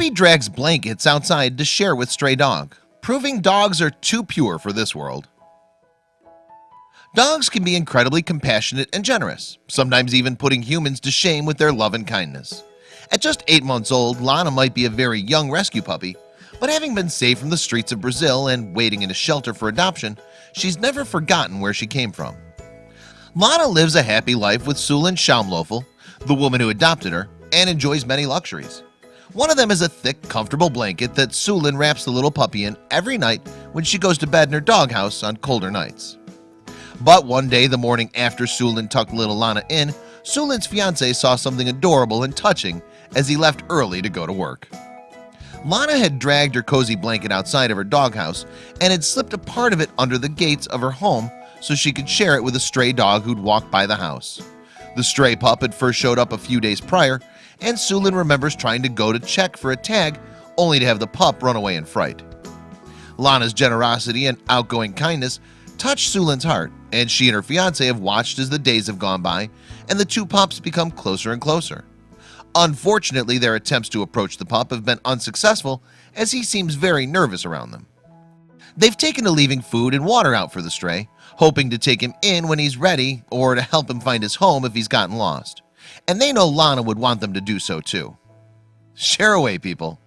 Puppy drags blankets outside to share with stray dog proving dogs are too pure for this world. Dogs can be incredibly compassionate and generous sometimes even putting humans to shame with their love and kindness. At just eight months old Lana might be a very young rescue puppy but having been saved from the streets of Brazil and waiting in a shelter for adoption She's never forgotten where she came from. Lana lives a happy life with Sulin Schaumlöffel the woman who adopted her and enjoys many luxuries one of them is a thick comfortable blanket that Sulin wraps the little puppy in every night when she goes to bed in her doghouse on colder nights. But one day the morning after Sulin tucked little Lana in Sulin's fiance saw something adorable and touching as he left early to go to work. Lana had dragged her cozy blanket outside of her doghouse and had slipped a part of it under the gates of her home so she could share it with a stray dog who'd walked by the house. The stray pup had first showed up a few days prior and Sulin remembers trying to go to check for a tag only to have the pup run away in fright. Lana's generosity and outgoing kindness touched Sulin's heart and she and her fiance have watched as the days have gone by and the two pups become closer and closer. Unfortunately their attempts to approach the pup have been unsuccessful as he seems very nervous around them. They've taken to leaving food and water out for the stray hoping to take him in when he's ready or to help him find his home if he's gotten lost and they know Lana would want them to do so too. Share away people